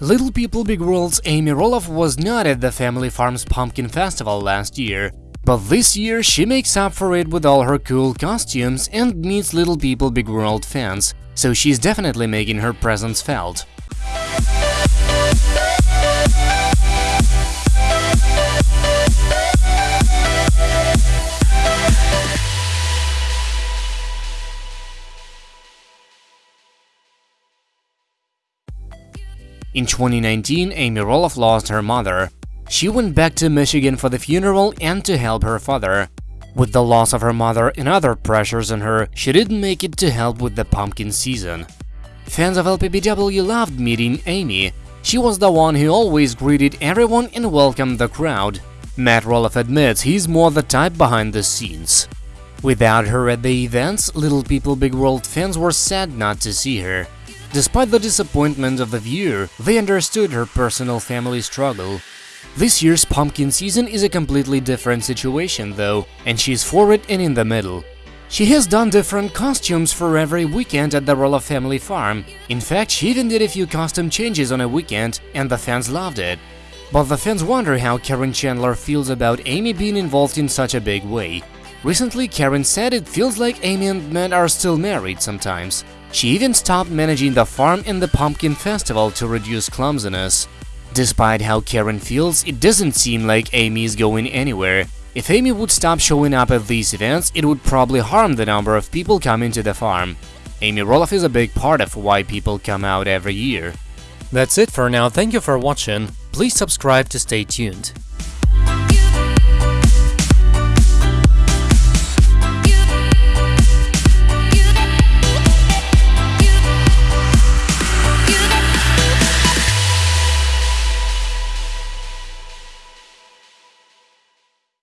Little People Big World's Amy Roloff was not at the Family Farm's Pumpkin Festival last year, but this year she makes up for it with all her cool costumes and meets Little People Big World fans, so she's definitely making her presence felt. In 2019, Amy Roloff lost her mother. She went back to Michigan for the funeral and to help her father. With the loss of her mother and other pressures on her, she didn't make it to help with the pumpkin season. Fans of LPBW loved meeting Amy. She was the one who always greeted everyone and welcomed the crowd. Matt Roloff admits he's more the type behind the scenes. Without her at the events, Little People Big World fans were sad not to see her. Despite the disappointment of the viewer, they understood her personal family struggle. This year's pumpkin season is a completely different situation though, and she's forward and in the middle. She has done different costumes for every weekend at the Roloff family farm. In fact, she even did a few costume changes on a weekend, and the fans loved it. But the fans wonder how Caryn Chandler feels about Amy being involved in such a big way. Recently, Karen said it feels like Amy and Matt are still married sometimes. She even stopped managing the farm and the pumpkin festival to reduce clumsiness. Despite how Caryn feels, it doesn't seem like Amy is going anywhere. If Amy would stop showing up at these events, it would probably harm the number of people coming to the farm. Amy Roloff is a big part of why people come out every year. That's it for now, thank you for watching, please subscribe to stay tuned.